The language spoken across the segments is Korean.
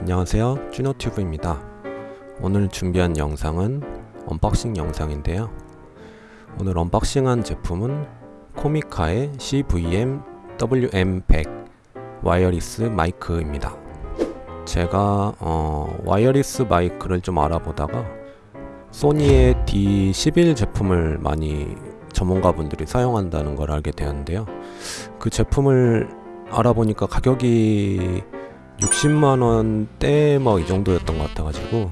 안녕하세요. 쭈노튜브입니다. 오늘 준비한 영상은 unboxing 영상인데요. 오늘 unboxing한 제품은 Comica의 CVM WM100 wireless 마이크입니다. 제가 어, wireless 마이크를 좀 알아보다가 소니의 D11 제품을 많이 전문가분들이 사용한다는 걸 알게 되었는데요. 그 제품을 알아보니까 가격이 60만원대 뭐 이 정도였던 것 같아 가지고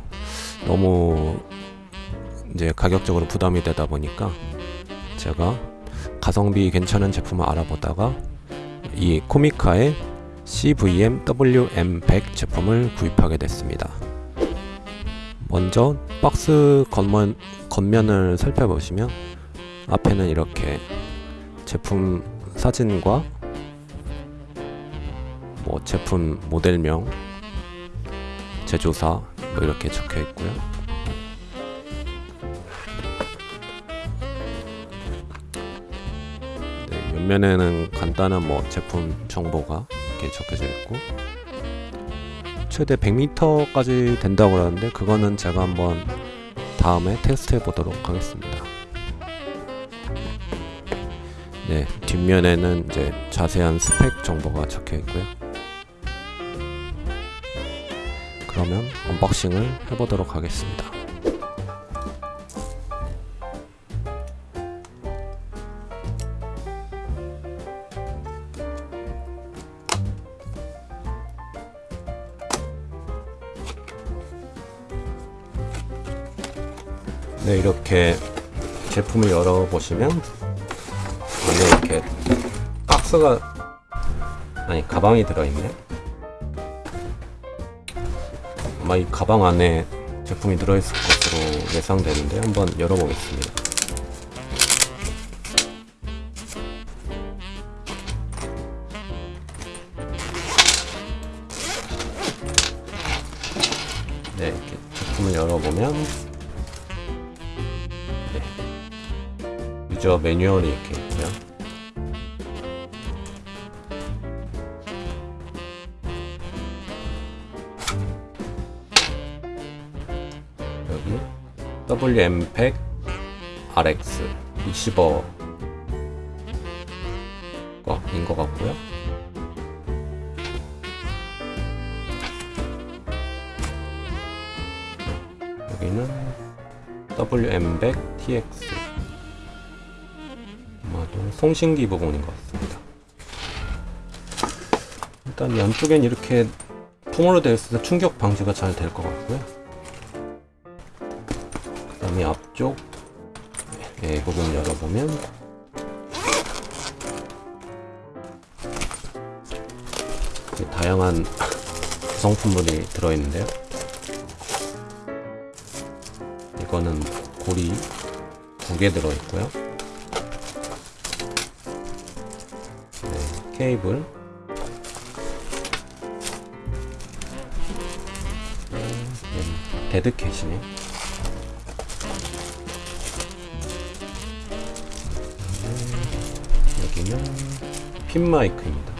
너무 이제 가격적으로 부담이 되다 보니까 제가 가성비 괜찮은 제품을 알아보다가 이 코미카의 CVM WM100 제품을 구입하게 됐습니다. 먼저 박스 겉면, 겉면을 살펴보시면 앞에는 이렇게 제품 사진과 뭐 제품 모델명, 제조사 뭐 이렇게 적혀 있고요. 네, 옆면에는 간단한 뭐 제품 정보가 이렇게 적혀져 있고 최대 100m까지 된다고 그러는데 그거는 제가 한번 다음에 테스트 해 보도록 하겠습니다. 네, 뒷면에는 이제 자세한 스펙 정보가 적혀 있고요. 그러면 unboxing을 해보도록 하겠습니다. 네, 이렇게 제품을 열어보시면 안에 이렇게 박스가 아니 가방이 들어있네 아마 이 가방 안에 제품이 들어있을 것으로 예상되는데 한번 열어보겠습니다 네 이렇게 제품을 열어보면 네. 유저 매뉴얼이 이렇게 WM100 RX 리시버 거인 것 같고요. 여기는 WM100 TX 아마도 송신기 부분인 것 같습니다. 일단 양쪽엔 이렇게 통으로 되어 있어서 충격 방지가 잘 될 것 같고요. 그 다음에 앞쪽. 예, 부분 열어보면. 다양한 구성품들이 들어있는데요. 이거는 고리 두 개 들어있고요. 네, 케이블. 네, 데드캣이네 여기는 핀 마이크입니다.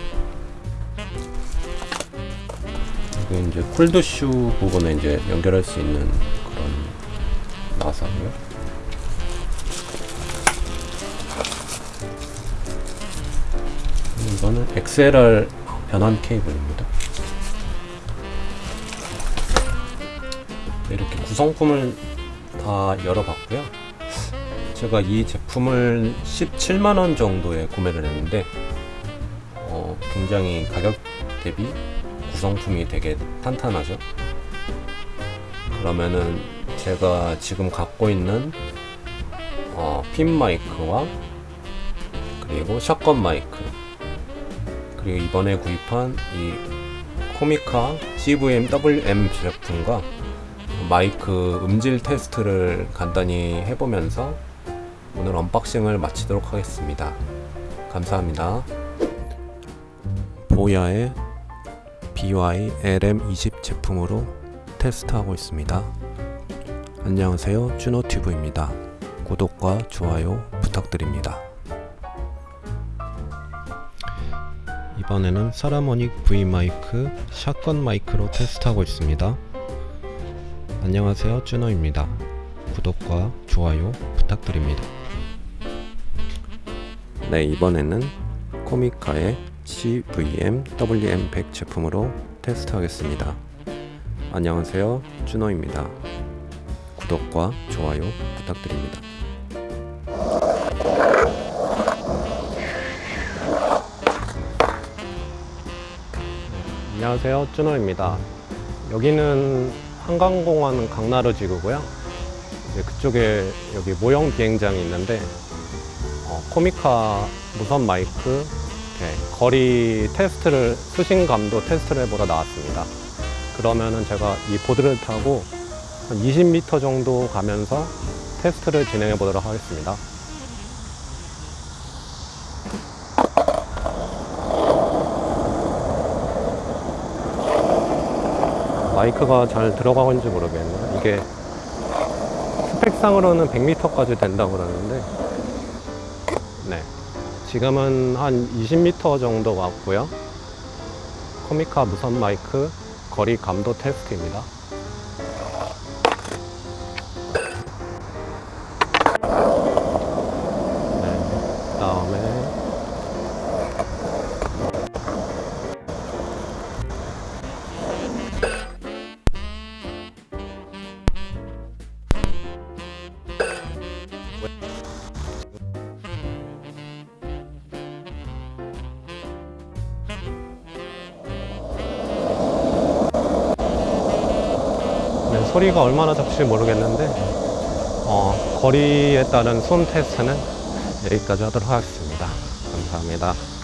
여기 이제 쿨드슈 부분에 이제 연결할 수 있는 그런 나사고요. 이거는 XLR 변환 케이블입니다. 이렇게 구성품을 다 열어봤고요. 제가 이 제품을 17만원 정도에 구매를 했는데 어, 굉장히 가격 대비 구성품이 되게 탄탄하죠? 그러면은 제가 지금 갖고 있는 어, 핀 마이크와 그리고 샷건 마이크 그리고 이번에 구입한 이 코미카 CVM WM 제품과 마이크 음질 테스트를 간단히 해보면서 오늘 unboxing을 마치도록 하겠습니다. 감사합니다. BOYA의 BY LM20 제품으로 테스트하고 있습니다. 안녕하세요. 쭈노튜브입니다. 구독과 좋아요 부탁드립니다. 이번에는 Saramonic V 마이크 shotgun 마이크로 테스트하고 있습니다. 안녕하세요 쭈노입니다. 구독과 좋아요 부탁드립니다. 네 이번에는 코미카의 CVM WM100 제품으로 테스트하겠습니다. 안녕하세요 쭈노입니다. 구독과 좋아요 부탁드립니다. 안녕하세요 쭈노입니다 여기는 한강공원 강나루 지구고요 그쪽에 여기 모형 비행장이 있는데 어, 코미카 무선 마이크 이렇게 거리 테스트를 수신감도 테스트를 해보러 나왔습니다 그러면은 제가 이 보드를 타고 한 20m 정도 가면서 테스트를 진행해 보도록 하겠습니다 마이크가 잘 들어가는지 모르겠네요. 이게 스펙상으로는 100m까지 된다고 그러는데, 네. 지금은 한 20m 정도 왔고요. 코미카 무선 마이크 거리 감도 테스트입니다. 소리가 얼마나 잡힐지 모르겠는데 어, 거리에 따른 손 테스트는 여기까지 하도록 하겠습니다. 감사합니다.